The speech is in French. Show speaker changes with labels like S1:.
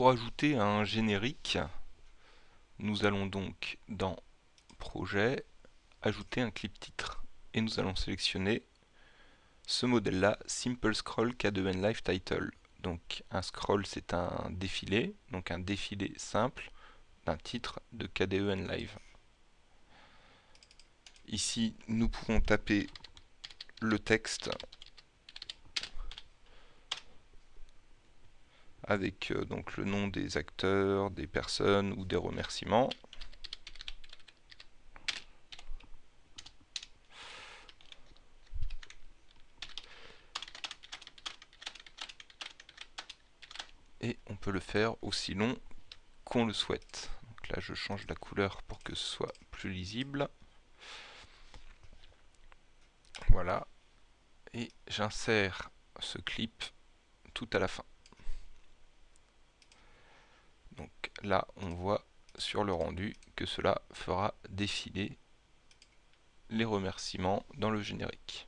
S1: pour ajouter un générique, nous allons donc dans Projet, ajouter un clip titre. Et nous allons sélectionner ce modèle-là, Simple Scroll K2N Live Title. Donc un scroll c'est un défilé, donc un défilé simple d'un titre de KDEN Live. Ici nous pouvons taper le texte avec euh, donc le nom des acteurs, des personnes ou des remerciements. Et on peut le faire aussi long qu'on le souhaite. Donc là je change la couleur pour que ce soit plus lisible. Voilà. Et j'insère ce clip tout à la fin. Donc là, on voit sur le rendu que cela fera défiler les remerciements dans le générique.